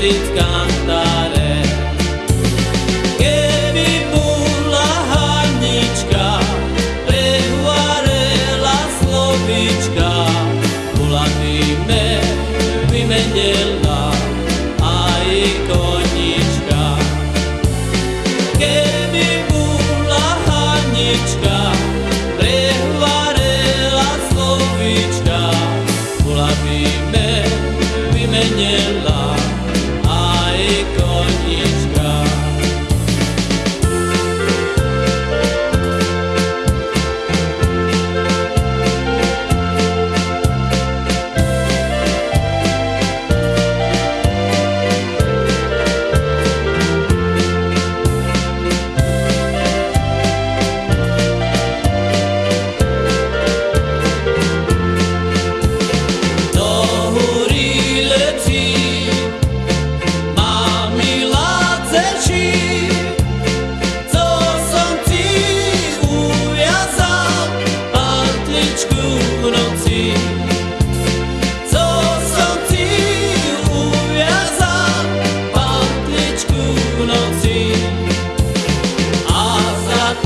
it's gone.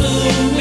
blue.